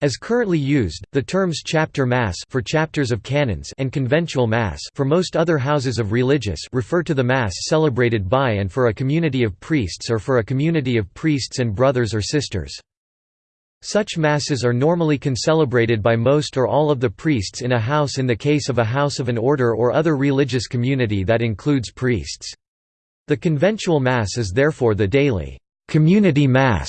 As currently used, the terms chapter mass for chapters of canons and conventual mass for most other houses of religious refer to the mass celebrated by and for a community of priests or for a community of priests and brothers or sisters. Such masses are normally concelebrated by most or all of the priests in a house in the case of a house of an order or other religious community that includes priests. The conventual mass is therefore the daily community mass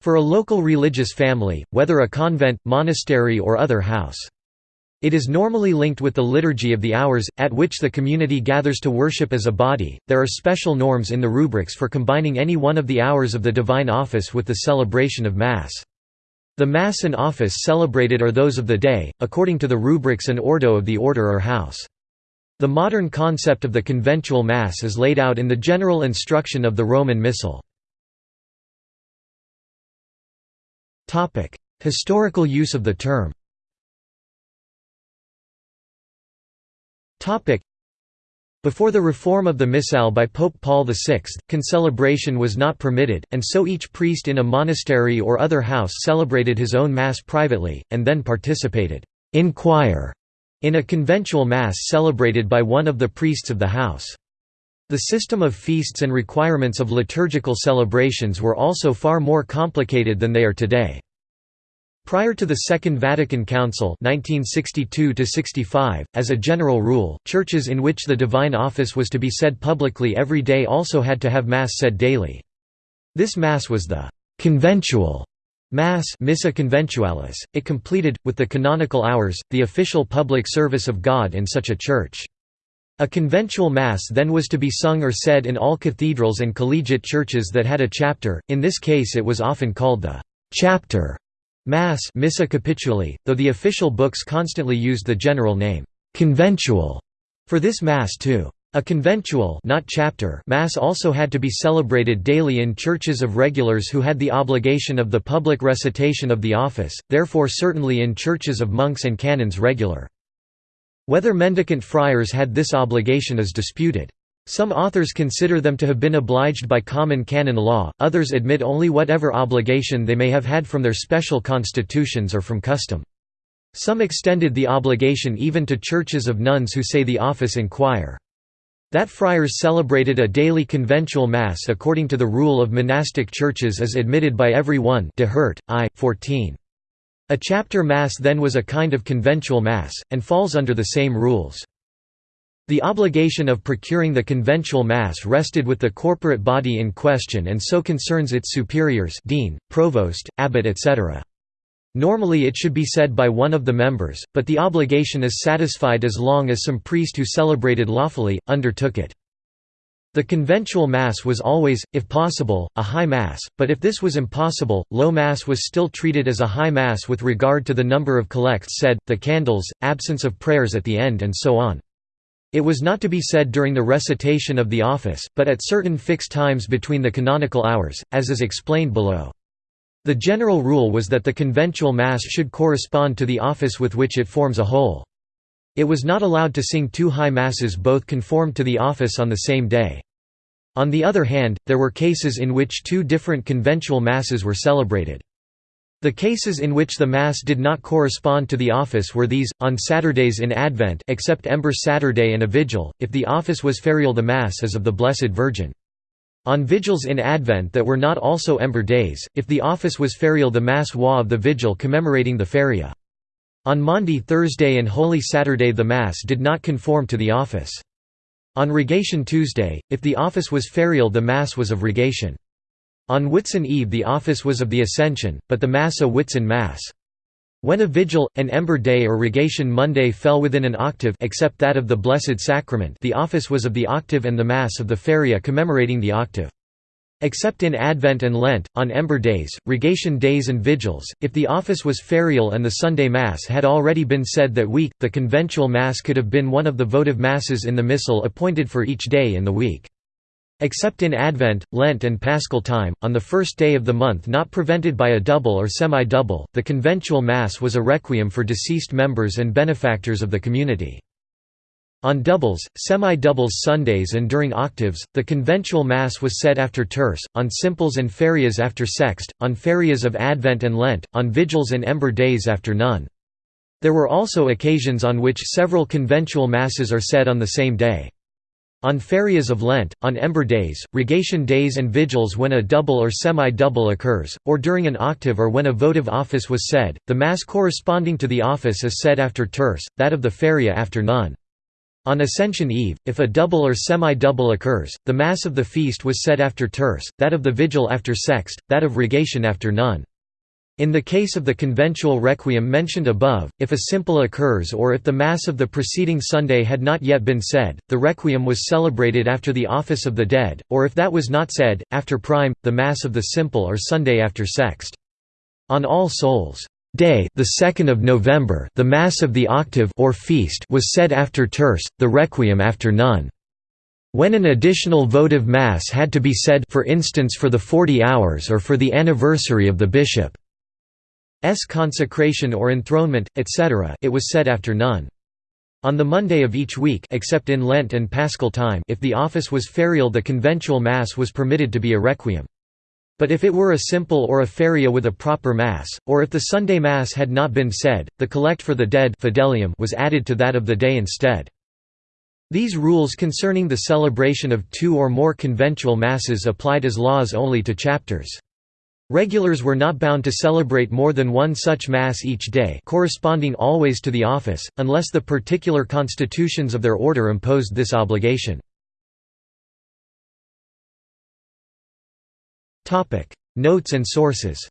for a local religious family, whether a convent, monastery or other house. It is normally linked with the Liturgy of the Hours, at which the community gathers to worship as a body. There are special norms in the rubrics for combining any one of the hours of the divine office with the celebration of Mass. The Mass and office celebrated are those of the day, according to the rubrics and ordo of the order or house. The modern concept of the conventual Mass is laid out in the general instruction of the Roman Missal. Topic: Historical use of the term. Topic: Before the reform of the Missal by Pope Paul VI, concelebration was not permitted, and so each priest in a monastery or other house celebrated his own Mass privately, and then participated in choir in a conventual Mass celebrated by one of the priests of the house. The system of feasts and requirements of liturgical celebrations were also far more complicated than they are today. Prior to the Second Vatican Council 1962 as a general rule, churches in which the divine office was to be said publicly every day also had to have Mass said daily. This Mass was the «conventual» Mass Missa Conventualis. It completed, with the canonical hours, the official public service of God in such a church. A conventual Mass then was to be sung or said in all cathedrals and collegiate churches that had a chapter, in this case it was often called the «chapter» Mass Missa Capituli, though the official books constantly used the general name, «conventual» for this Mass too. A conventual not chapter Mass also had to be celebrated daily in churches of regulars who had the obligation of the public recitation of the office, therefore certainly in churches of monks and canons regular. Whether mendicant friars had this obligation is disputed. Some authors consider them to have been obliged by common canon law, others admit only whatever obligation they may have had from their special constitutions or from custom. Some extended the obligation even to churches of nuns who say the office in choir. That friars celebrated a daily conventual mass according to the rule of monastic churches is admitted by every one de Herdt, I. 14. A chapter mass then was a kind of conventual mass, and falls under the same rules. The obligation of procuring the conventual mass rested with the corporate body in question and so concerns its superiors dean, provost, abbot etc. Normally it should be said by one of the members, but the obligation is satisfied as long as some priest who celebrated lawfully, undertook it. The conventual Mass was always, if possible, a high Mass, but if this was impossible, low Mass was still treated as a high Mass with regard to the number of collects said, the candles, absence of prayers at the end and so on. It was not to be said during the recitation of the office, but at certain fixed times between the canonical hours, as is explained below. The general rule was that the conventual Mass should correspond to the office with which it forms a whole. It was not allowed to sing two high masses both conformed to the office on the same day. On the other hand, there were cases in which two different conventual masses were celebrated. The cases in which the Mass did not correspond to the office were these, on Saturdays in Advent except Ember Saturday and a Vigil, if the office was ferial the Mass is of the Blessed Virgin. On vigils in Advent that were not also Ember days, if the office was ferial the Mass was of the Vigil commemorating the Feria. On Maundy Thursday and Holy Saturday the Mass did not conform to the office. On Rogation Tuesday, if the office was ferial the Mass was of Rogation. On Whitsun Eve the office was of the Ascension, but the Mass a Whitsun Mass. When a vigil, an Ember Day or Rogation Monday fell within an octave except that of the Blessed Sacrament the office was of the octave and the Mass of the Feria commemorating the octave. Except in Advent and Lent, on Ember days, Rogation days and vigils, if the office was ferial and the Sunday Mass had already been said that week, the conventual Mass could have been one of the votive Masses in the Missal appointed for each day in the week. Except in Advent, Lent and Paschal time, on the first day of the month not prevented by a double or semi-double, the conventual Mass was a requiem for deceased members and benefactors of the community. On doubles, semi-doubles Sundays and during octaves, the conventual Mass was said after terce, on simples and ferias after sext, on ferias of Advent and Lent, on vigils and ember days after none. There were also occasions on which several conventual Masses are said on the same day. On ferias of Lent, on ember days, rogation days and vigils when a double or semi-double occurs, or during an octave or when a votive office was said, the Mass corresponding to the office is said after terce, that of the feria after none. On Ascension Eve, if a double or semi-double occurs, the Mass of the feast was said after terce, that of the vigil after sext, that of rogation after none. In the case of the conventual requiem mentioned above, if a simple occurs or if the Mass of the preceding Sunday had not yet been said, the requiem was celebrated after the Office of the Dead, or if that was not said, after prime, the Mass of the simple or Sunday after sext. On All Souls' Day, the 2nd of November, the Mass of the Octave or feast was said after terce, the Requiem after none. When an additional votive Mass had to be said for instance for the 40 hours or for the anniversary of the bishop's consecration or enthronement, etc. it was said after none. On the Monday of each week except in Lent and Paschal time if the office was ferial the conventual Mass was permitted to be a requiem. But if it were a simple or a feria with a proper Mass, or if the Sunday Mass had not been said, the collect for the dead fidelium was added to that of the day instead. These rules concerning the celebration of two or more conventual Masses applied as laws only to chapters. Regulars were not bound to celebrate more than one such Mass each day corresponding always to the office, unless the particular constitutions of their order imposed this obligation. Notes and sources.